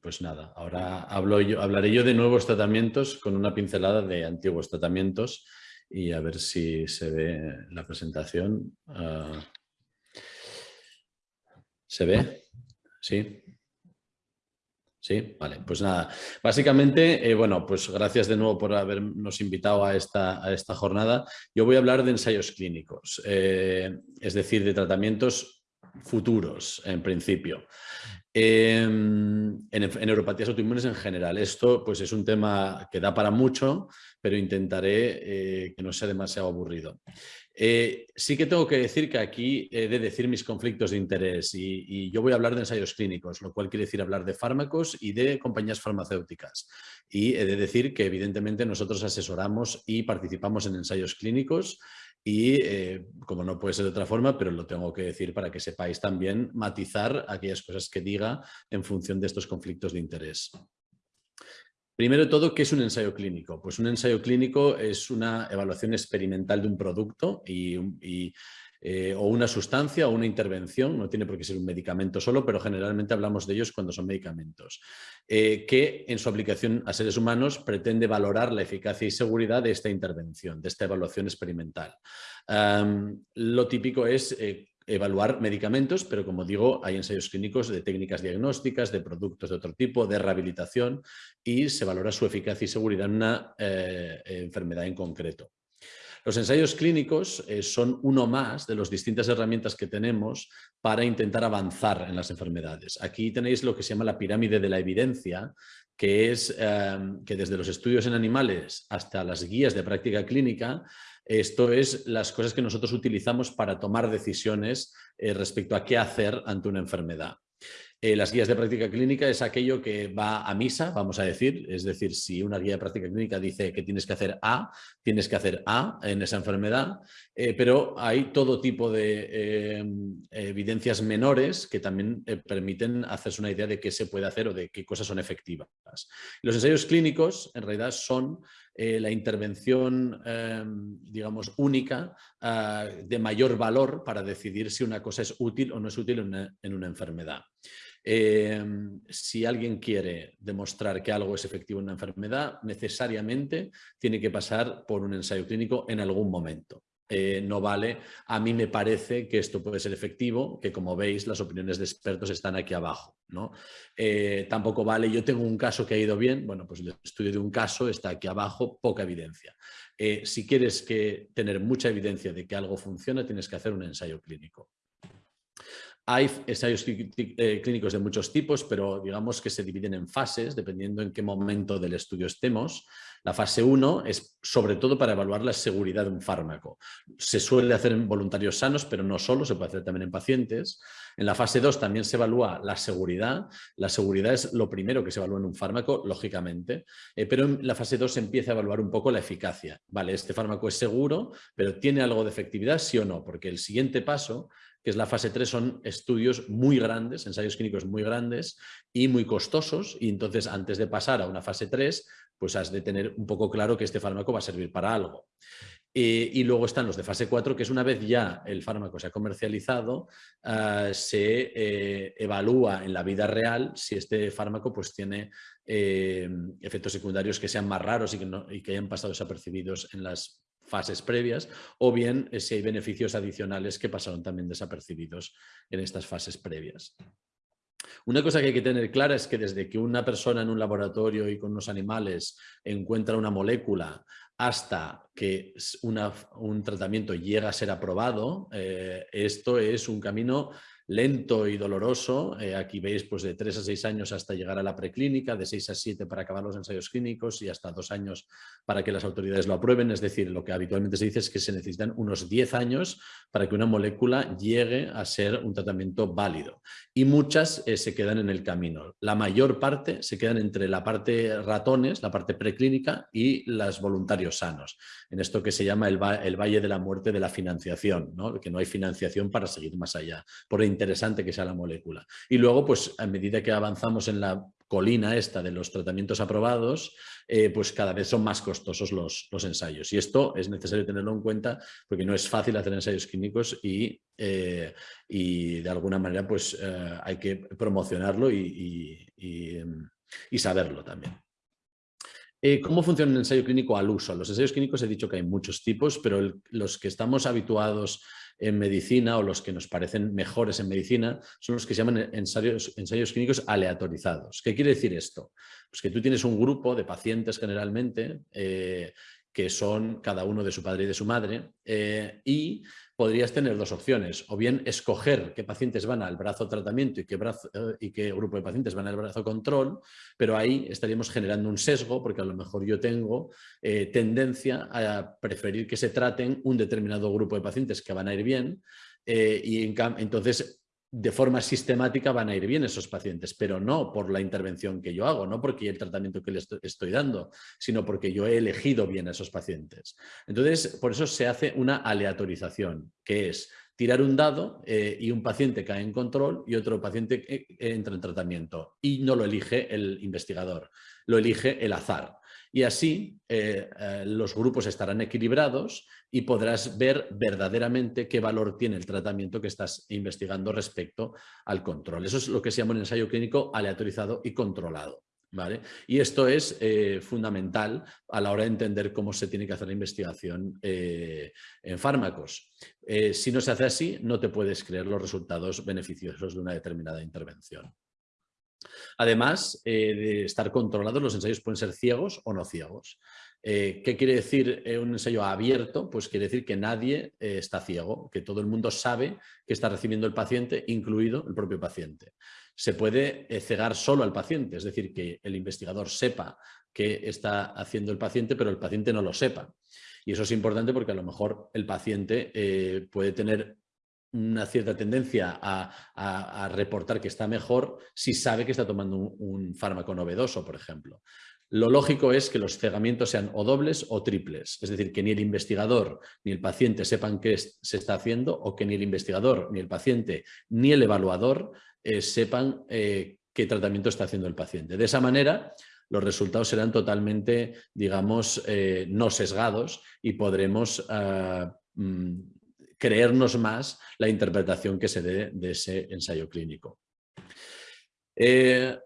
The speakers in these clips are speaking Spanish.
pues nada, ahora yo, hablaré yo de nuevos tratamientos con una pincelada de antiguos tratamientos y a ver si se ve la presentación. Ah, ¿Se ve? ¿Sí? Sí, vale, pues nada. Básicamente, eh, bueno, pues gracias de nuevo por habernos invitado a esta, a esta jornada. Yo voy a hablar de ensayos clínicos, eh, es decir, de tratamientos futuros, en principio. Em, en, en, neuropatías autoinmunes en general. Esto pues, es un tema que da para mucho, pero intentaré eh, que no sea demasiado aburrido. Eh, sí que tengo que decir que aquí he de decir mis conflictos de interés y, yo voy a hablar de ensayos clínicos, lo cual quiere decir hablar de fármacos y de compañías farmacéuticas. Y he de decir que evidentemente nosotros asesoramos y participamos en ensayos clínicos y eh, como no puede ser de otra forma, pero lo tengo que decir para que sepáis también matizar aquellas cosas que diga en función de estos conflictos de interés. Primero de todo, ¿qué es un ensayo clínico? Pues un ensayo clínico es una evaluación experimental de un producto y, eh, o una sustancia o una intervención, no tiene por qué ser un medicamento solo, pero generalmente hablamos de ellos cuando son medicamentos, eh, que en su aplicación a seres humanos pretende valorar la eficacia y seguridad de esta intervención, de esta evaluación experimental. lo típico es eh, evaluar medicamentos, pero como digo, hay ensayos clínicos de técnicas diagnósticas, de productos de otro tipo, de rehabilitación y se valora su eficacia y seguridad en una enfermedad en concreto. Los ensayos clínicos eh, son uno más de las distintas herramientas que tenemos para intentar avanzar en las enfermedades. Aquí tenéis lo que se llama la pirámide de la evidencia, que es em, que desde los estudios en animales hasta las guías de práctica clínica, esto es las cosas que nosotros utilizamos para tomar decisiones eh, respecto a qué hacer ante una enfermedad. Eh, las guías de práctica clínica es aquello que va a misa, vamos a decir, es decir, si una guía de práctica clínica dice que tienes que hacer A, tienes que hacer A en esa enfermedad, eh, pero hay todo tipo de eh, evidencias menores que también permiten hacerse una idea de qué se puede hacer o de qué cosas son efectivas. Los ensayos clínicos en realidad son la intervención, digamos, única de mayor valor para decidir si una cosa es útil o no es útil en una enfermedad. Em, si alguien quiere demostrar que algo es efectivo en una enfermedad, necesariamente tiene que pasar por un ensayo clínico en algún momento. Eh, no vale, a mí me parece que esto puede ser efectivo, que como veis las opiniones de expertos están aquí abajo. ¿no? Eh, tampoco vale, yo tengo un caso que ha ido bien, bueno, pues el estudio de un caso está aquí abajo, poca evidencia. Eh, si quieres tener mucha evidencia de que algo funciona, tienes que hacer un ensayo clínico. Hay ensayos eh, clínicos de muchos tipos, pero digamos que se dividen en fases, dependiendo en qué momento del estudio estemos. La fase 1 es sobre todo para evaluar la seguridad de un fármaco. Se suele hacer en voluntarios sanos, pero no solo, se puede hacer también en pacientes. En la fase 2 también se evalúa la seguridad. La seguridad es lo primero que se evalúa en un fármaco, lógicamente, eh, pero en la fase 2 se empieza a evaluar un poco la eficacia. Vale, este fármaco es seguro, pero ¿tiene algo de efectividad? Sí o no, porque el siguiente paso que es la fase 3, son estudios muy grandes, ensayos clínicos muy grandes y muy costosos y entonces antes de pasar a una fase 3, pues has de tener un poco claro que este fármaco va a servir para algo. Eh, y luego están los de fase 4, que es una vez ya el fármaco se ha comercializado, ah, se eh, evalúa en la vida real si este fármaco pues, tiene eh, efectos secundarios que sean más raros y que, y que hayan pasado desapercibidos en las fases previas o bien eh, si hay beneficios adicionales que pasaron también desapercibidos en estas fases previas. Una cosa que hay que tener clara es que desde que una persona en un laboratorio y con unos animales encuentra una molécula hasta que un tratamiento llega a ser aprobado, eh, esto es un camino lento y doloroso. Eh, aquí veis pues, de 3 a 6 años hasta llegar a la preclínica, de 6 a 7 para acabar los ensayos clínicos y hasta 2 años para que las autoridades lo aprueben. Es decir, lo que habitualmente se dice es que se necesitan unos 10 años para que una molécula llegue a ser un tratamiento válido. Y muchas eh, se quedan en el camino. La mayor parte se quedan entre la parte ratones, la parte preclínica y las voluntarios sanos, en esto que se llama el, valle de la muerte de la financiación, que no hay financiación para seguir más allá, por interesante que sea la molécula. Y luego, pues a medida que avanzamos en la colina esta de los tratamientos aprobados, eh, pues cada vez son más costosos los, los, ensayos. Y esto es necesario tenerlo en cuenta porque no es fácil hacer ensayos clínicos y, eh, y de alguna manera pues eh, hay que promocionarlo y, y saberlo también. ¿Cómo funciona un ensayo clínico al uso? Los ensayos clínicos he dicho que hay muchos tipos, pero los que estamos habituados en medicina o los que nos parecen mejores en medicina son los que se llaman ensayos, ensayos clínicos aleatorizados. ¿Qué quiere decir esto? Pues que tú tienes un grupo de pacientes generalmente eh, que son cada uno de su padre y de su madre, eh, y podrías tener dos opciones, o bien escoger qué pacientes van al brazo tratamiento y qué, brazo, eh, y qué grupo de pacientes van al brazo control, pero ahí estaríamos generando un sesgo porque a lo mejor yo tengo eh, tendencia a preferir que se traten un determinado grupo de pacientes que van a ir bien y entonces de forma sistemática van a ir bien esos pacientes, pero no por la intervención que yo hago, no porque el tratamiento que les estoy dando, sino porque yo he elegido bien a esos pacientes. Entonces, por eso se hace una aleatorización, que es tirar un dado eh, y un paciente cae en control y otro paciente eh, entra en tratamiento y no lo elige el investigador, lo elige el azar y así eh, eh, los grupos estarán equilibrados y podrás ver verdaderamente qué valor tiene el tratamiento que estás investigando respecto al control. Eso es lo que se llama un ensayo clínico aleatorizado y controlado. ¿Vale? Y esto es eh, fundamental a la hora de entender cómo se tiene que hacer la investigación en fármacos. si no se hace así, no te puedes creer los resultados beneficiosos de una determinada intervención. Además eh, de estar controlados, los ensayos pueden ser ciegos o no ciegos. Eh, ¿Qué quiere decir eh, un ensayo abierto? Pues quiere decir que nadie está ciego, que todo el mundo sabe que está recibiendo el paciente, incluido el propio paciente. Se puede cegar solo al paciente, es decir, que el investigador sepa qué está haciendo el paciente, pero el paciente no lo sepa. Y eso es importante porque a lo mejor el paciente puede tener una cierta tendencia a, reportar que está mejor si sabe que está tomando un, fármaco novedoso, por ejemplo. Lo lógico es que los cegamientos sean o dobles o triples, es decir, que ni el investigador ni el paciente sepan qué se está haciendo o que ni el investigador, ni el paciente, ni el evaluador eh, sepan eh, qué tratamiento está haciendo el paciente. De esa manera, los resultados serán totalmente, digamos, eh, no sesgados y podremos ah, mm, creernos más la interpretación que se dé de ese ensayo clínico. Eh,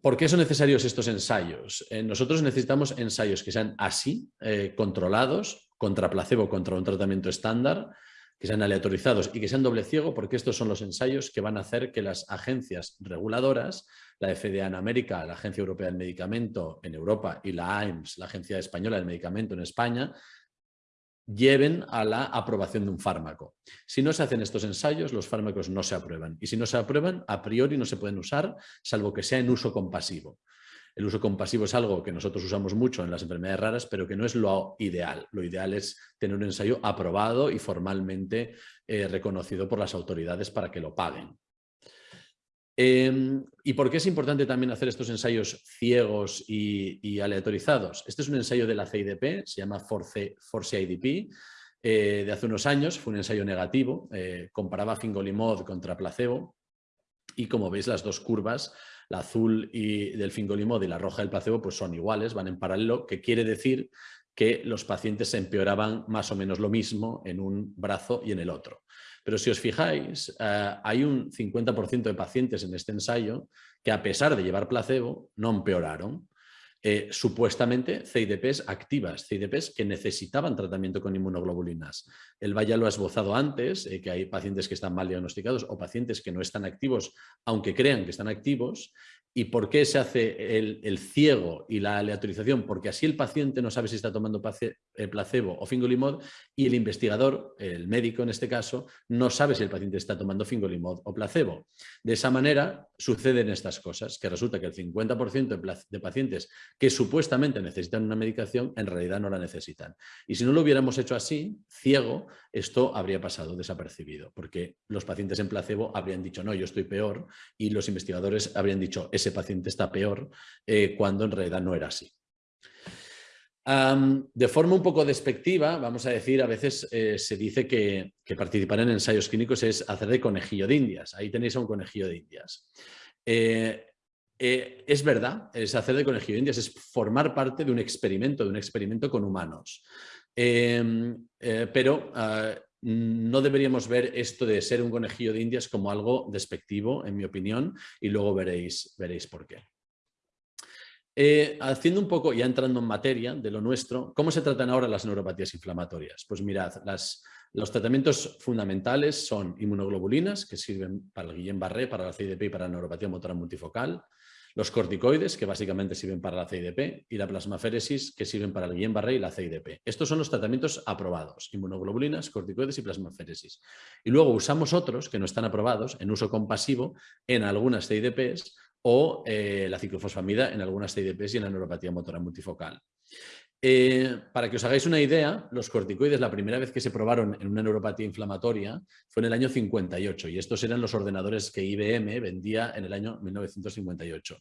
¿Por qué son necesarios estos ensayos? Eh, nosotros necesitamos ensayos que sean así, eh, controlados, contra placebo, contra un tratamiento estándar, que sean aleatorizados y que sean doble ciego, porque estos son los ensayos que van a hacer que las agencias reguladoras, la FDA en América, la Agencia Europea del Medicamento en Europa y la AIMS, la Agencia Española del Medicamento en España, lleven a la aprobación de un fármaco. Si no se hacen estos ensayos, los fármacos no se aprueban. Y si no se aprueban, a priori no se pueden usar, salvo que sea en uso compasivo. El uso compasivo es algo que nosotros usamos mucho en las enfermedades raras, pero que no es lo ideal. Lo ideal es tener un ensayo aprobado y formalmente eh, reconocido por las autoridades para que lo paguen. Em, ¿Y por qué es importante también hacer estos ensayos ciegos y, aleatorizados? Este es un ensayo de la CIDP, se llama Force, IDP, eh, de hace unos años, fue un ensayo negativo, eh, comparaba fingolimod contra placebo y como veis las dos curvas, la azul y del fingolimod y la roja del placebo, pues son iguales, van en paralelo, que quiere decir que los pacientes se empeoraban más o menos lo mismo en un brazo y en el otro. Pero si os fijáis, eh, hay un 50% de pacientes en este ensayo que a pesar de llevar placebo no empeoraron. Eh, supuestamente CIDPs activas, CIDPs que necesitaban tratamiento con inmunoglobulinas. El Valle lo ha esbozado antes, eh, que hay pacientes que están mal diagnosticados o pacientes que no están activos, aunque crean que están activos, ¿Y por qué se hace el, ciego y la aleatorización? Porque así el paciente no sabe si está tomando eh, placebo o fingolimod y el investigador, el médico en este caso, no sabe si el paciente está tomando fingolimod o placebo. De esa manera suceden estas cosas, que resulta que el 50% de pacientes que supuestamente necesitan una medicación en realidad no la necesitan. Y si no lo hubiéramos hecho así, ciego, esto habría pasado desapercibido, porque los pacientes en placebo habrían dicho no, yo estoy peor y los investigadores habrían dicho ese paciente está peor eh, cuando en realidad no era así. De forma un poco despectiva, vamos a decir, a veces eh, se dice que, participar en ensayos clínicos es hacer de conejillo de indias. Ahí tenéis a un conejillo de indias. Eh, eh, es verdad, es hacer de conejillo de indias, es formar parte de un experimento, de un experimento con humanos. Em, pero ah, no deberíamos ver esto de ser un conejillo de indias como algo despectivo, en mi opinión, y luego veréis, veréis por qué. Eh, haciendo un poco, ya entrando en materia de lo nuestro, ¿cómo se tratan ahora las neuropatías inflamatorias? Pues mirad, los tratamientos fundamentales son inmunoglobulinas, que sirven para el Guillain-Barré, para la CIDP y para la neuropatía motora multifocal, los corticoides, que básicamente sirven para la CIDP, y la plasmaféresis, que sirven para el Guillain-Barré y la CIDP. Estos son los tratamientos aprobados, inmunoglobulinas, corticoides y plasmaféresis. Y luego usamos otros que no están aprobados en uso compasivo en algunas CIDPs o eh, la ciclofosfamida en algunas CIDPs y en la neuropatía motora multifocal. Eh, para que os hagáis una idea, los corticoides la primera vez que se probaron en una neuropatía inflamatoria fue en el año 58 y estos eran los ordenadores que IBM vendía en el año 1958.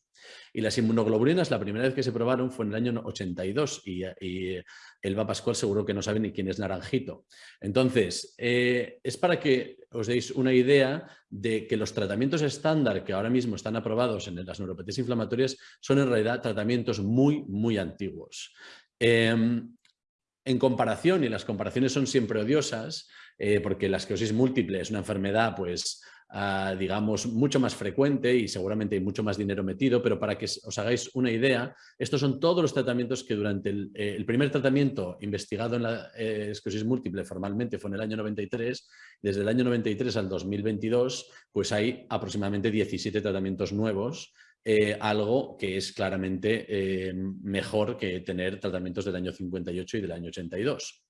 Y las inmunoglobulinas la primera vez que se probaron fue en el año 82 y, y Elba Pascual seguro que no sabe ni quién es Naranjito. Entonces, eh, es para que os deis una idea de que los tratamientos estándar que ahora mismo están aprobados en las neuropatías inflamatorias son en realidad tratamientos muy, muy antiguos. Em, en comparación, y las comparaciones son siempre odiosas, eh, porque la esclerosis múltiple es una enfermedad, pues, ah, digamos, mucho más frecuente y seguramente hay mucho más dinero metido, pero para que os hagáis una idea, estos son todos los tratamientos que durante el, eh, primer tratamiento investigado en la eh, esclerosis múltiple formalmente fue en el año 93, desde el año 93 al 2022, pues hay aproximadamente 17 tratamientos nuevos eh, algo que es claramente eh, mejor que tener tratamientos del año 58 y del año 82.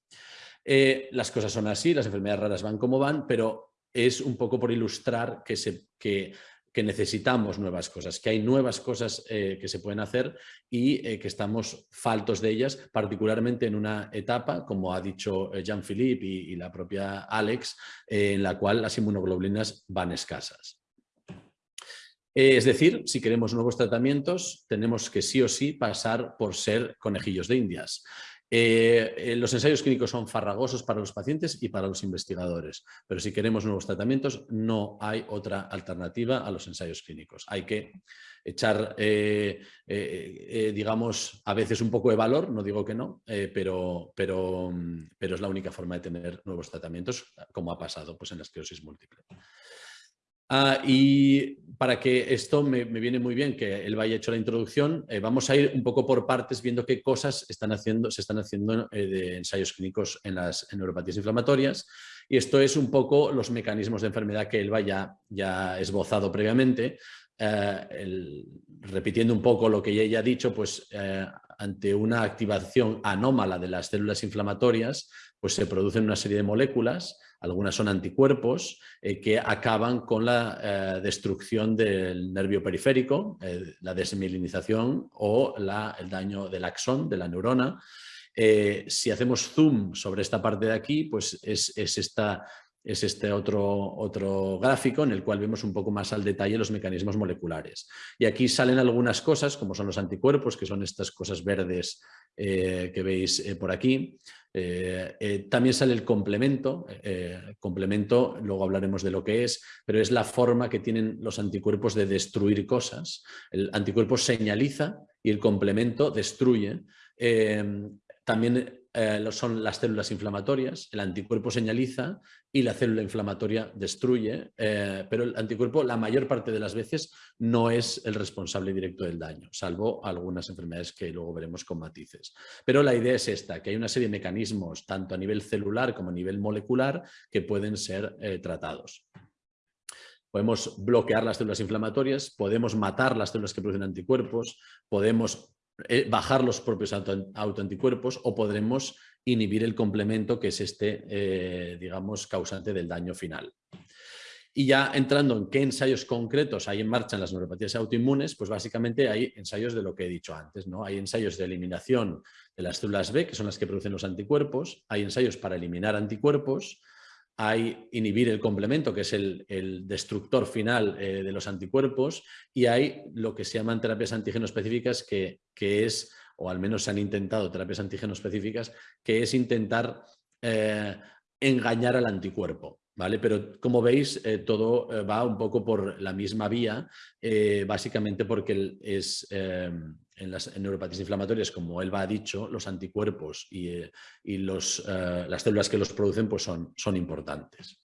Eh, las cosas son así, las enfermedades raras van como van, pero es un poco por ilustrar que, se, que, necesitamos nuevas cosas, que hay nuevas cosas que se pueden hacer y que estamos faltos de ellas, particularmente en una etapa, como ha dicho Jean-Philippe y, y, la propia Alex, en la cual las inmunoglobulinas van escasas. Eh, es decir, si queremos nuevos tratamientos, tenemos que sí o sí pasar por ser conejillos de indias. Eh, eh, los ensayos clínicos son farragosos para los pacientes y para los investigadores, pero si queremos nuevos tratamientos no hay otra alternativa a los ensayos clínicos. Hay que echar, digamos, a veces un poco de valor, no digo que no, pero, pero, pero es la única forma de tener nuevos tratamientos, como ha pasado pues, en la esclerosis múltiple. Ah, y para que esto me, viene muy bien que él vaya hecho la introducción, eh, vamos a ir un poco por partes viendo qué cosas están haciendo, se están haciendo eh, de ensayos clínicos en las neuropatías inflamatorias. Y esto es un poco los mecanismos de enfermedad que él ya, ya esbozado previamente. Eh, repitiendo un poco lo que ella ha dicho, pues ante una activación anómala de las células inflamatorias, pues se producen una serie de moléculas algunas son anticuerpos eh, que acaban con la eh, destrucción del nervio periférico, eh, la desmielinización o el daño del axón, de la neurona. si hacemos zoom sobre esta parte de aquí, pues es, esta, es este otro, otro gráfico en el cual vemos un poco más al detalle los mecanismos moleculares. Y aquí salen algunas cosas, como son los anticuerpos, que son estas cosas verdes que veis por aquí. Eh, eh, también sale el complemento, eh, complemento, luego hablaremos de lo que es, pero es la forma que tienen los anticuerpos de destruir cosas. El anticuerpo señaliza y el complemento destruye. también eh, son las células inflamatorias, el anticuerpo señaliza y la célula inflamatoria destruye, eh, pero el anticuerpo la mayor parte de las veces no es el responsable directo del daño, salvo algunas enfermedades que luego veremos con matices. Pero la idea es esta, que hay una serie de mecanismos, tanto a nivel celular como a nivel molecular, que pueden ser eh, tratados. Podemos bloquear las células inflamatorias, podemos matar las células que producen anticuerpos, podemos eh, bajar los propios autoanticuerpos o podremos inhibir el complemento que es este, eh, digamos, causante del daño final. Y ya entrando en qué ensayos concretos hay en marcha en las neuropatías autoinmunes, pues básicamente hay ensayos de lo que he dicho antes. ¿no? Hay ensayos de eliminación de las células B, que son las que producen los anticuerpos, hay ensayos para eliminar anticuerpos, hay inhibir el complemento, que es el, destructor final eh, de los anticuerpos, y hay lo que se llaman terapias antígeno específicas, que, que es o al menos se han intentado terapias antígeno específicas, que es intentar engañar al anticuerpo. ¿Vale? Pero como veis, eh, todo eh, va un poco por la misma vía, eh, básicamente porque es, en las neuropatías inflamatorias, como él ha dicho, los anticuerpos y, los, las células que los producen pues son, son importantes.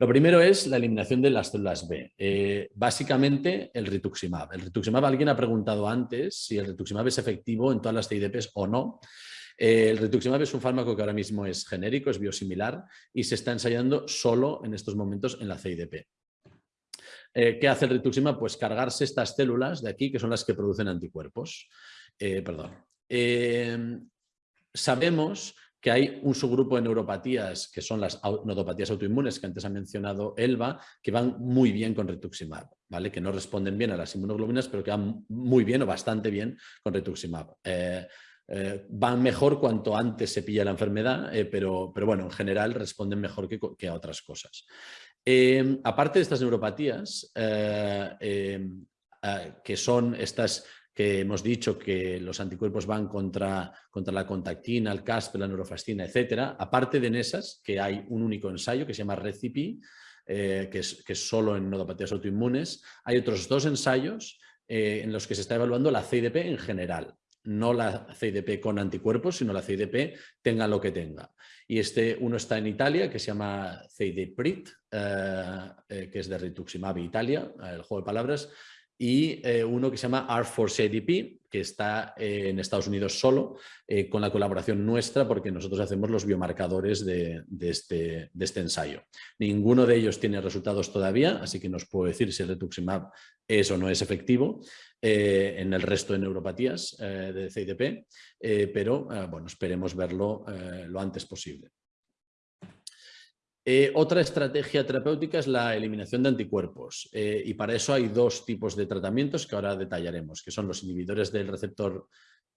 Lo primero es la eliminación de las células B. básicamente el rituximab. El rituximab, alguien ha preguntado antes si el rituximab es efectivo en todas las CIDPs o no. Eh, el rituximab es un fármaco que ahora mismo es genérico, es biosimilar y se está ensayando solo en estos momentos en la CIDP. Eh, ¿Qué hace el rituximab? Pues cargarse estas células de aquí que son las que producen anticuerpos. Eh, perdón. sabemos que hay un subgrupo de neuropatías que son las neuropatías autoinmunes que antes ha mencionado Elba, que van muy bien con rituximab, ¿vale? que no responden bien a las inmunoglobulinas, pero que van muy bien o bastante bien con rituximab. Eh, van mejor cuanto antes se pilla la enfermedad, eh, pero, pero, bueno, en general responden mejor que, a otras cosas. Eh, aparte de estas neuropatías, que son estas que hemos dicho que los anticuerpos van contra, contra la contactina, el CASP, la neurofascina, etcétera, aparte de esas, que hay un único ensayo que se llama RECIPI, que, es, que, es, solo en neuropatías autoinmunes, hay otros dos ensayos en los que se está evaluando la CIDP en general. No la CIDP con anticuerpos, sino la CIDP tenga lo que tenga. Y este uno está en Italia, que se llama CIDPRIT, eh, eh, que es de Rituximab Italia, el juego de palabras, y eh, uno que se llama R4CDP, que está en Estados Unidos solo, con la colaboración nuestra, porque nosotros hacemos los biomarcadores de, este, de, este, ensayo. Ninguno de ellos tiene resultados todavía, así que nos puedo decir si el rituximab es o no es efectivo, eh, en el resto de neuropatías eh, de CIDP, eh, pero bueno, esperemos verlo lo antes posible. Otra estrategia terapéutica es la eliminación de anticuerpos y para eso hay dos tipos de tratamientos que ahora detallaremos, que son los inhibidores del receptor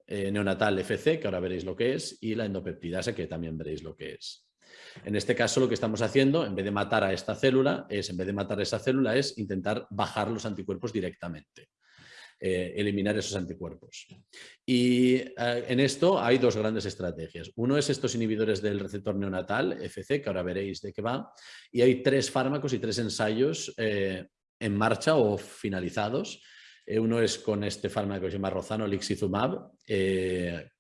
neonatal FC, que ahora veréis lo que es, y la endopeptidasa, que también veréis lo que es. En este caso lo que estamos haciendo, en vez de matar a esta célula, es en vez de matar esa célula, es intentar bajar los anticuerpos directamente. Eh, eliminar esos anticuerpos. Y eh, en esto hay dos grandes estrategias. Uno es estos inhibidores del receptor neonatal, FC, que ahora veréis de qué va, y hay tres fármacos y tres ensayos eh, en marcha o finalizados. uno es con este fármaco que se llama Rozano Lixizumab, que,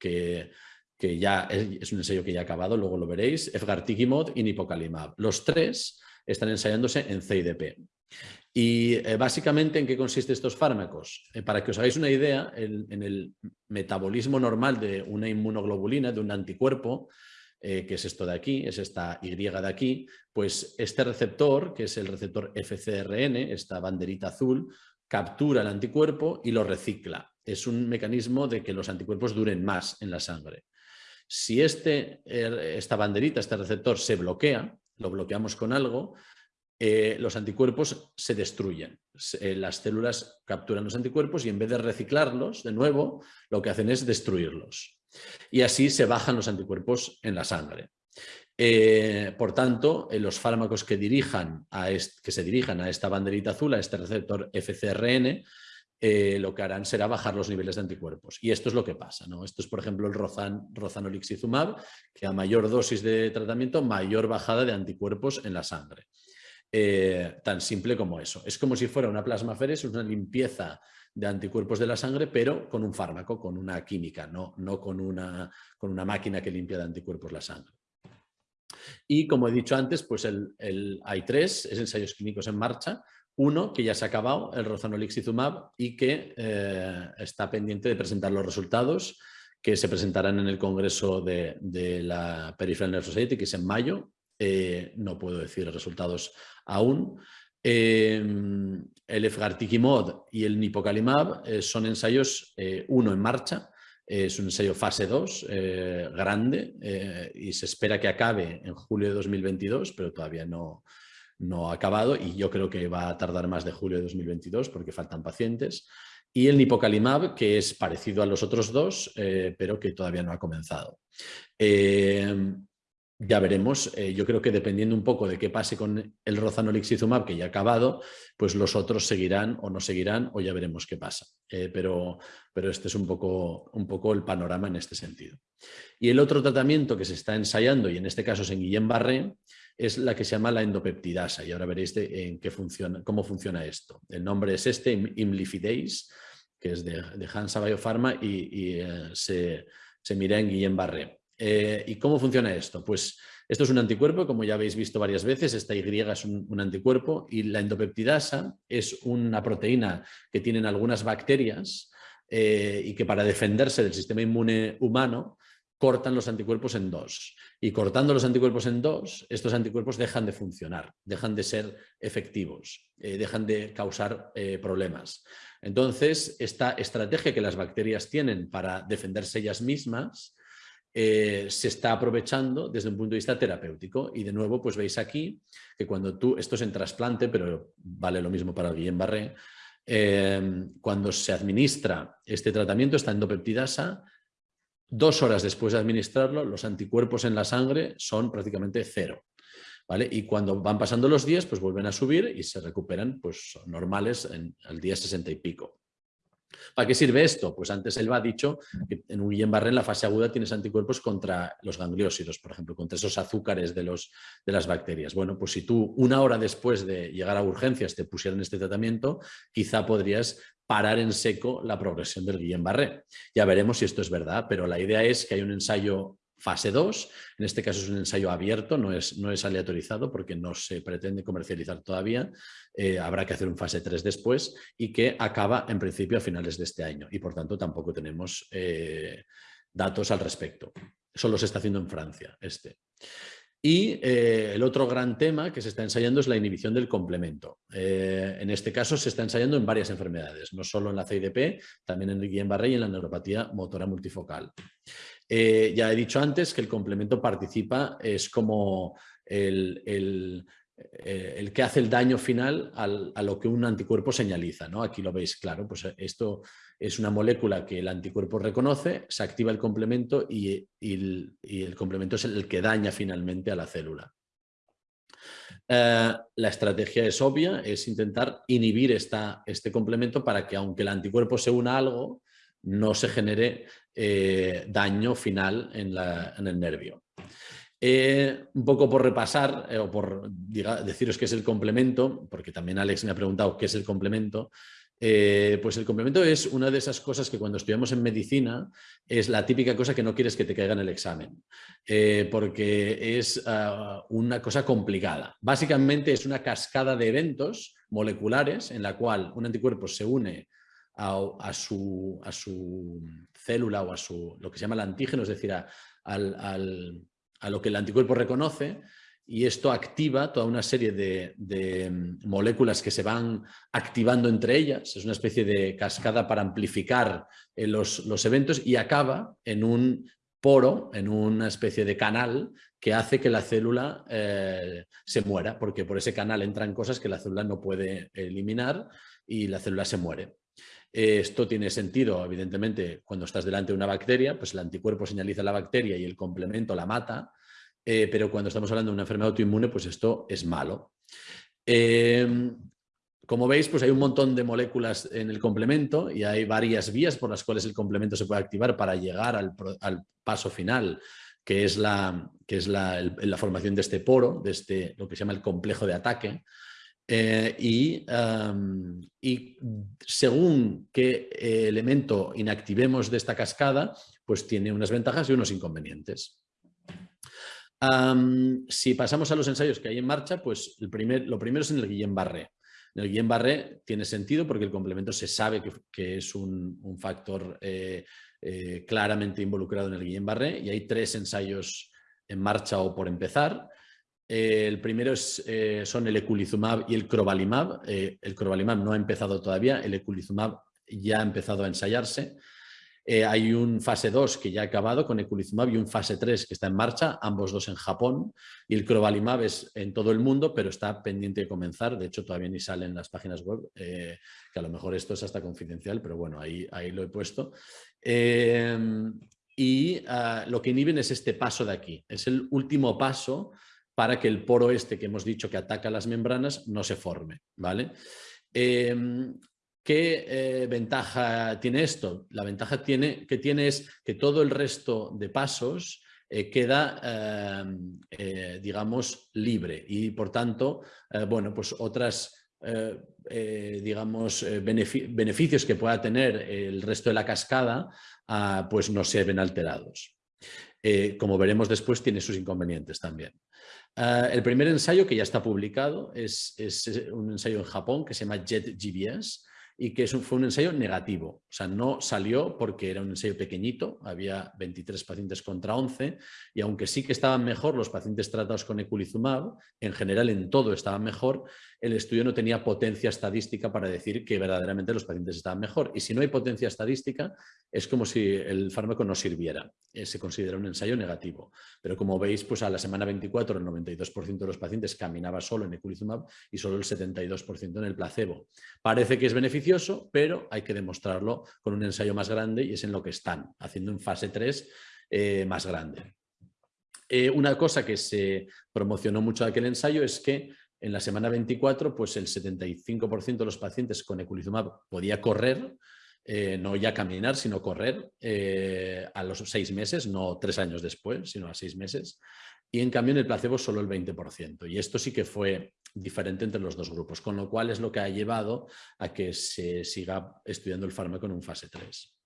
que ya es, un ensayo que ya ha acabado, luego lo veréis, Efgartigimod y Nipocalimab. Los tres están ensayándose en CIDP. Y eh, básicamente, ¿en qué consisten estos fármacos? Eh, para que os hagáis una idea, en el metabolismo normal de una inmunoglobulina, de un anticuerpo, eh, que es esto de aquí, es esta Y de aquí, pues este receptor, que es el receptor FCRN, esta banderita azul, captura el anticuerpo y lo recicla. Es un mecanismo de que los anticuerpos duren más en la sangre. Si este, esta banderita, este receptor se bloquea, lo bloqueamos con algo, eh, los anticuerpos se destruyen. Eh, las células capturan los anticuerpos y en vez de reciclarlos de nuevo, lo que hacen es destruirlos. Y así se bajan los anticuerpos en la sangre. Eh, por tanto, los fármacos que, dirijan a que se dirijan a esta banderita azul, a este receptor FCRN, lo que harán será bajar los niveles de anticuerpos. Y esto es lo que pasa. Esto es, por ejemplo, el rozan, rozanolixizumab, que a mayor dosis de tratamiento, mayor bajada de anticuerpos en la sangre. Eh, tan simple como eso. Es como si fuera una plasmaferes, una limpieza de anticuerpos de la sangre, pero con un fármaco, con una química, no, no con, una, con una máquina que limpia de anticuerpos la sangre. Y como he dicho antes, pues el, hay tres es ensayos clínicos en marcha. Uno que ya se ha acabado, el rozanolixizumab, y que eh, está pendiente de presentar los resultados que se presentarán en el Congreso de, de la Peripheral Nerve Society, que es en mayo, eh, no puedo decir resultados aún. Em, el Efgartigimod y el Nipocalimab eh, son ensayos, eh, uno en marcha, es un ensayo fase 2 grande y se espera que acabe en julio de 2022, pero todavía no, no ha acabado y yo creo que va a tardar más de julio de 2022 porque faltan pacientes. Y el Nipocalimab, que es parecido a los otros dos, pero que todavía no ha comenzado. Em, ya veremos. Eh, yo creo que dependiendo un poco de qué pase con el rozanolixizumab, que ya ha acabado, pues los otros seguirán o no seguirán o ya veremos qué pasa. Eh, pero, pero este es un poco, un poco el panorama en este sentido. Y el otro tratamiento que se está ensayando, y en este caso es en Guillain-Barré, es la que se llama la endopeptidasa. Y ahora veréis en qué funciona, cómo funciona esto. El nombre es este, imlifidase, que es de, de Hansa Biopharma y, eh, se, se mira en Guillain-Barré. Eh, ¿Y cómo funciona esto? Pues esto es un anticuerpo, como ya habéis visto varias veces, esta Y es un, anticuerpo y la endopeptidasa es una proteína que tienen algunas bacterias eh, y que para defenderse del sistema inmune humano cortan los anticuerpos en dos. Y cortando los anticuerpos en dos, estos anticuerpos dejan de funcionar, dejan de ser efectivos, eh, dejan de causar problemas. Entonces, esta estrategia que las bacterias tienen para defenderse ellas mismas eh, se está aprovechando desde un punto de vista terapéutico. Y de nuevo, pues veis aquí que cuando tú, esto es en trasplante, pero vale lo mismo para el Guillain-Barré, eh, cuando se administra este tratamiento, esta endopeptidasa, dos horas después de administrarlo, los anticuerpos en la sangre son prácticamente cero. ¿Vale? Y cuando van pasando los días, pues vuelven a subir y se recuperan pues, normales en, al día 60 y pico. ¿Para qué sirve esto? Pues antes él ha dicho que en un Guillain-Barré en la fase aguda tienes anticuerpos contra los gangliósidos, por ejemplo, contra esos azúcares de, los, de las bacterias. Bueno, pues si tú una hora después de llegar a urgencias te pusieran este tratamiento, quizá podrías parar en seco la progresión del Guillain-Barré. Ya veremos si esto es verdad, pero la idea es que hay un ensayo fase 2, en este caso es un ensayo abierto, no es, no es aleatorizado porque no se pretende comercializar todavía, eh, habrá que hacer un fase 3 después y que acaba en principio a finales de este año y por tanto tampoco tenemos eh, datos al respecto. Solo se está haciendo en Francia este. Y eh, el otro gran tema que se está ensayando es la inhibición del complemento. en este caso se está ensayando en varias enfermedades, no solo en la CIDP, también en Guillain-Barré y en la neuropatía motora multifocal. Eh, ya he dicho antes que el complemento participa, es como el, eh, que hace el daño final a lo que un anticuerpo señaliza. ¿no? Aquí lo veis claro, pues esto es una molécula que el anticuerpo reconoce, se activa el complemento y, el, complemento es el que daña finalmente a la célula. Eh, la estrategia es obvia, es intentar inhibir esta, este complemento para que aunque el anticuerpo se una a algo, no se genere eh, daño final en, el nervio. Eh, un poco por repasar eh, o por deciros qué es el complemento, porque también Alex me ha preguntado qué es el complemento, pues el complemento es una de esas cosas que cuando estudiamos en medicina es la típica cosa que no quieres que te caiga en el examen, porque es ah, una cosa complicada. Básicamente es una cascada de eventos moleculares en la cual un anticuerpo se une a, su, a, su, célula o a su, lo que se llama el antígeno, es decir, a, a lo que el anticuerpo reconoce, y esto activa toda una serie de, mm, moléculas que se van activando entre ellas, es una especie de cascada para amplificar eh, los, los, eventos y acaba en un poro, en una especie de canal que hace que la célula eh, se muera, porque por ese canal entran cosas que la célula no puede eliminar y la célula se muere. Esto tiene sentido, evidentemente, cuando estás delante de una bacteria, pues el anticuerpo señaliza la bacteria y el complemento la mata, eh, pero cuando estamos hablando de una enfermedad autoinmune, pues esto es malo. Em, como veis, pues hay un montón de moléculas en el complemento y hay varias vías por las cuales el complemento se puede activar para llegar al, paso final, que es, la, que es la, formación de este poro, de este, lo que se llama el complejo de ataque. Eh, y, según qué elemento inactivemos de esta cascada, pues tiene unas ventajas y unos inconvenientes. si pasamos a los ensayos que hay en marcha, pues lo primero es en el Guillain-Barré. En el Guillain-Barré tiene sentido porque el complemento se sabe que, es un, factor eh, eh, claramente involucrado en el Guillain-Barré y hay tres ensayos en marcha o por empezar. Eh, el primero es, eh, son el eculizumab y el crovalimab. Eh, el crovalimab no ha empezado todavía, el eculizumab ya ha empezado a ensayarse. hay un fase 2 que ya ha acabado con eculizumab y un fase 3 que está en marcha, ambos dos en Japón. Y el crovalimab es en todo el mundo, pero está pendiente de comenzar. De hecho, todavía ni sale en las páginas web, que a lo mejor esto es hasta confidencial, pero bueno, ahí, lo he puesto. y ah, lo que inhiben es este paso de aquí. Es el último paso para que el poro este que hemos dicho que ataca las membranas no se forme. ¿vale? Em, ¿Qué eh, ventaja tiene esto? La ventaja tiene, que tiene es que todo el resto de pasos eh, queda, em, eh, digamos, libre y por tanto, bueno, pues otras digamos, beneficios que pueda tener el resto de la cascada, ah, pues no se ven alterados. Como veremos después, tiene sus inconvenientes también. Ah, el primer ensayo que ya está publicado es, un ensayo en Japón que se llama JetGBS, y que fue un ensayo negativo. O sea, no salió porque era un ensayo pequeñito, había 23 pacientes contra 11 y aunque sí que estaban mejor los pacientes tratados con eculizumab, en general en todo estaban mejor, el estudio no tenía potencia estadística para decir que verdaderamente los pacientes estaban mejor. Y si no hay potencia estadística, es como si el fármaco no sirviera. Eh, se considera un ensayo negativo. Pero como veis, pues a la semana 24 el 92% de los pacientes caminaba solo en eculizumab y solo el 72% en el placebo. Parece que es beneficioso, pero hay que demostrarlo con un ensayo más grande y es en lo que están, haciendo un fase 3 eh, más grande. Eh, una cosa que se promocionó mucho de aquel ensayo es que en la semana 24, pues el 75% de los pacientes con eculizumab podía correr, eh, no ya caminar, sino correr eh, a los seis meses, no tres años después, sino a seis meses. Y en cambio en el placebo solo el 20%. Y esto sí que fue diferente entre los dos grupos, con lo cual es lo que ha llevado a que se siga estudiando el fármaco en un fase 3.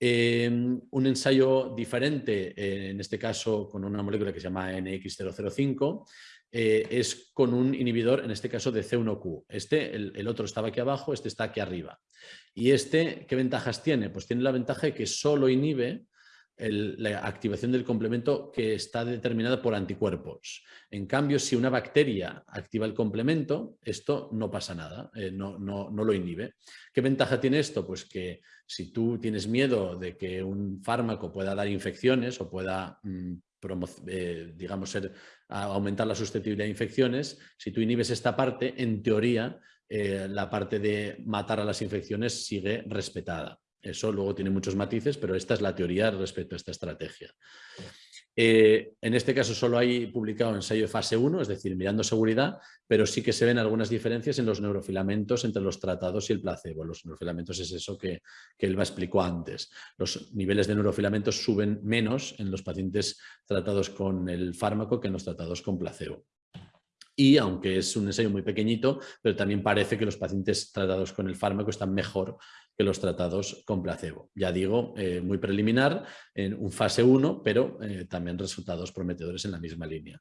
Em, un ensayo diferente, en este caso con una molécula que se llama NX005, eh, es con un inhibidor, en este caso de C1Q. Este, el, otro estaba aquí abajo, este está aquí arriba. Y este, ¿qué ventajas tiene? Pues tiene la ventaja de que solo inhibe la activación del complemento que está determinada por anticuerpos. En cambio, si una bacteria activa el complemento, esto no pasa nada, eh, no, no, lo inhibe. ¿Qué ventaja tiene esto? Pues que si tú tienes miedo de que un fármaco pueda dar infecciones o pueda mm, eh, digamos, ser, aumentar la susceptibilidad a infecciones, si tú inhibes esta parte, en teoría, eh, la parte de matar a las infecciones sigue respetada. Eso luego tiene muchos matices, pero esta es la teoría respecto a esta estrategia. Eh, en este caso solo hay publicado ensayo de fase 1, es decir, mirando seguridad, pero sí que se ven algunas diferencias en los neurofilamentos entre los tratados y el placebo. Los neurofilamentos es eso que, que Elba explicó antes. Los niveles de neurofilamentos suben menos en los pacientes tratados con el fármaco que en los tratados con placebo y aunque es un ensayo muy pequeñito, pero también parece que los pacientes tratados con el fármaco están mejor que los tratados con placebo. Ya digo, eh, muy preliminar, en un fase 1, pero eh, también resultados prometedores en la misma línea.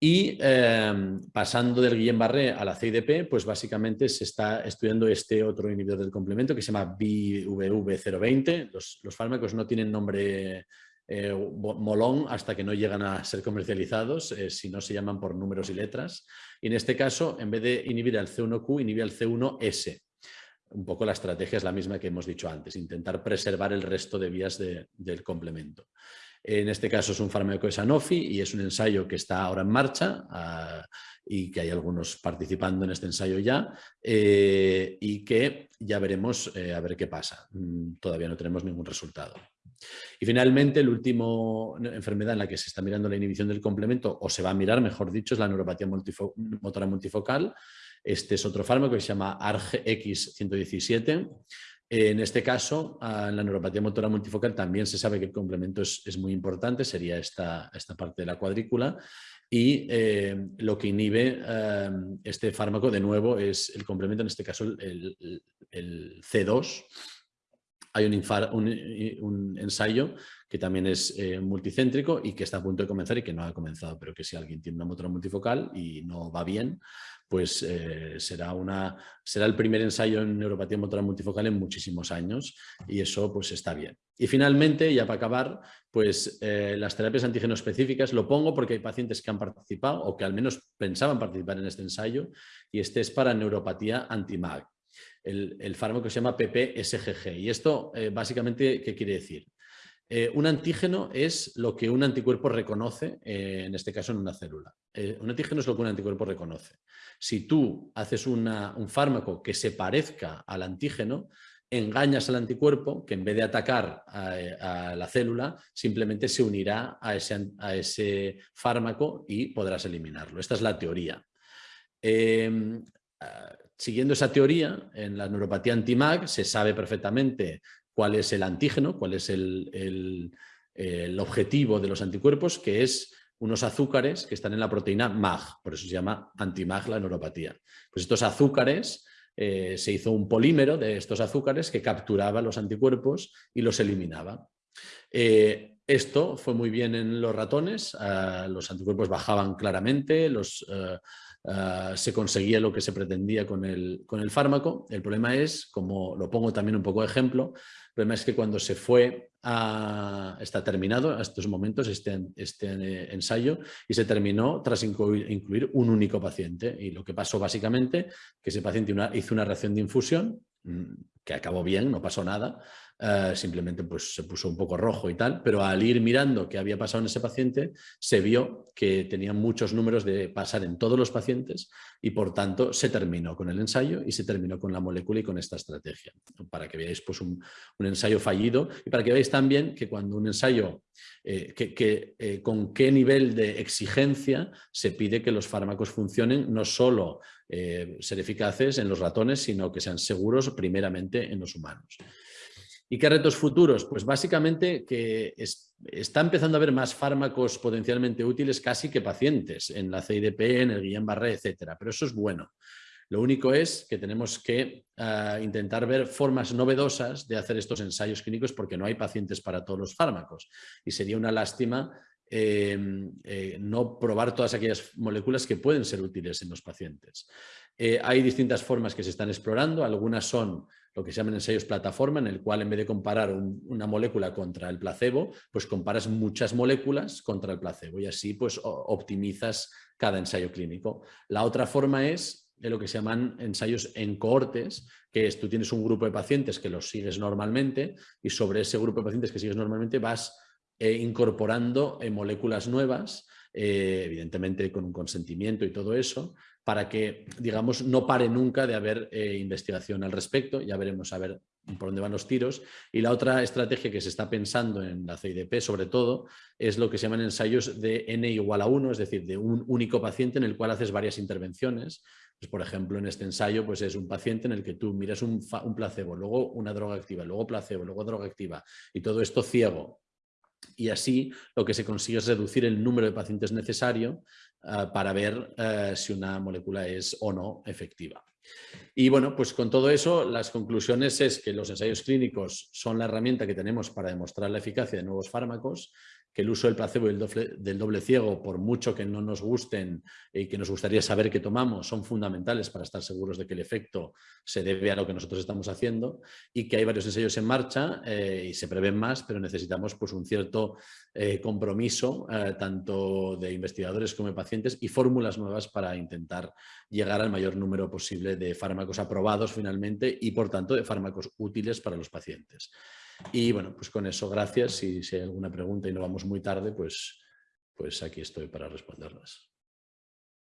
Y em, pasando del Guillain-Barré a la CIDP, pues básicamente se está estudiando este otro inhibidor del complemento que se llama BVV020. Los, los fármacos no tienen nombre eh, molón hasta que no llegan a ser comercializados, si no se llaman por números y letras. Y en este caso, en vez de inhibir al C1Q, inhibe al C1S. Un poco la estrategia es la misma que hemos dicho antes, intentar preservar el resto de vías del complemento. En este caso es un fármaco de Sanofi y es un ensayo que está ahora en marcha ah, y que hay algunos participando en este ensayo ya eh, y que ya veremos a ver qué pasa. Mm, todavía no tenemos ningún resultado. Y finalmente, la última enfermedad en la que se está mirando la inhibición del complemento, o se va a mirar, mejor dicho, es la neuropatía motora multifocal. Este es otro fármaco que se llama ARGX117. En este caso, en la neuropatía motora multifocal también se sabe que el complemento es, muy importante, sería esta, esta, parte de la cuadrícula. Y eh, lo que inhibe eh, este fármaco, de nuevo, es el complemento, en este caso el, el C2, hay un, ensayo que también es eh, multicéntrico y que está a punto de comenzar y que no ha comenzado, pero que si alguien tiene una motora multifocal y no va bien, pues eh, será, una, será el primer ensayo en neuropatía motora multifocal en muchísimos años y eso pues está bien. Y finalmente, ya para acabar, pues eh, las terapias antígeno específicas, lo pongo porque hay pacientes que han participado o que al menos pensaban participar en este ensayo y este es para neuropatía anti-MAG el, fármaco se llama PPSGG. Y esto eh, básicamente, ¿qué quiere decir? Eh, un antígeno es lo que un anticuerpo reconoce, eh, en este caso en una célula. un antígeno es lo que un anticuerpo reconoce. Si tú haces un fármaco que se parezca al antígeno, engañas al anticuerpo que en vez de atacar a, la célula, simplemente se unirá a ese, a ese, fármaco y podrás eliminarlo. Esta es la teoría. Em, ah, siguiendo esa teoría, en la neuropatía anti-MAG se sabe perfectamente cuál es el antígeno, cuál es el, objetivo de los anticuerpos, que es unos azúcares que están en la proteína MAG, por eso se llama anti-MAG la neuropatía. Pues estos azúcares eh, se hizo un polímero de estos azúcares que capturaba los anticuerpos y los eliminaba. Eh, esto fue muy bien en los ratones, ah, los anticuerpos bajaban claramente, los, ah, se conseguía lo que se pretendía con el, con el, fármaco. El problema es, como lo pongo también un poco de ejemplo, el problema es que cuando se fue está terminado a estos momentos este, este eh, ensayo y se terminó tras incluir, un único paciente. Y lo que pasó básicamente, que ese paciente hizo una reacción de infusión, mm, que acabó bien, no pasó nada, eh, simplemente pues, se puso un poco rojo y tal, pero al ir mirando qué había pasado en ese paciente, se vio que tenía muchos números de pasar en todos los pacientes y por tanto se terminó con el ensayo y se terminó con la molécula y con esta estrategia. Para que veáis pues, un, ensayo fallido y para que veáis también que cuando un ensayo, eh, que, eh, con qué nivel de exigencia se pide que los fármacos funcionen, no solo ser eficaces en los ratones, sino que sean seguros primeramente en los humanos. ¿Y qué retos futuros? Pues básicamente que está empezando a haber más fármacos potencialmente útiles casi que pacientes en la CIDP, en el Guillain-Barré, etcétera. Pero eso es bueno. Lo único es que tenemos que ah, intentar ver formas novedosas de hacer estos ensayos clínicos porque no hay pacientes para todos los fármacos. Y sería una lástima em, eh, no probar todas aquellas moléculas que pueden ser útiles en los pacientes. Eh, hay distintas formas que se están explorando, algunas son lo que se llaman ensayos plataforma, en el cual en vez de comparar una molécula contra el placebo, pues comparas muchas moléculas contra el placebo y así pues optimizas cada ensayo clínico. La otra forma es de lo que se llaman ensayos en cohortes, que es tú tienes un grupo de pacientes que los sigues normalmente y sobre ese grupo de pacientes que sigues normalmente vas eh, incorporando eh, moléculas nuevas, eh, evidentemente con un consentimiento y todo eso, para que, digamos, no pare nunca de haber investigación al respecto. Ya veremos a ver por dónde van los tiros. Y la otra estrategia que se está pensando en la CIDP, sobre todo, es lo que se llaman ensayos de N igual a 1, es decir, de un único paciente en el cual haces varias intervenciones. Pues, por ejemplo, en este ensayo pues es un paciente en el que tú miras un placebo, luego una droga activa, luego placebo, luego droga activa, y todo esto ciego, y así lo que se consigue es reducir el número de pacientes necesario Ah, para ver eh, si una molécula es o no efectiva. Y bueno, pues con todo eso, las conclusiones es que los ensayos clínicos son la herramienta que tenemos para demostrar la eficacia de nuevos fármacos, que el uso del placebo y el doble, del doble ciego, por mucho que no nos gusten y que nos gustaría saber qué tomamos, son fundamentales para estar seguros de que el efecto se debe a lo que nosotros estamos haciendo y que hay varios ensayos en marcha eh, y se prevén más, pero necesitamos pues, un cierto eh, compromiso eh, tanto de investigadores como de pacientes y fórmulas nuevas para intentar llegar al mayor número posible de fármacos aprobados finalmente y por tanto de fármacos útiles para los pacientes. Y bueno, pues con eso, gracias. Y si hay alguna pregunta y no vamos muy tarde, pues, pues aquí estoy para responderlas.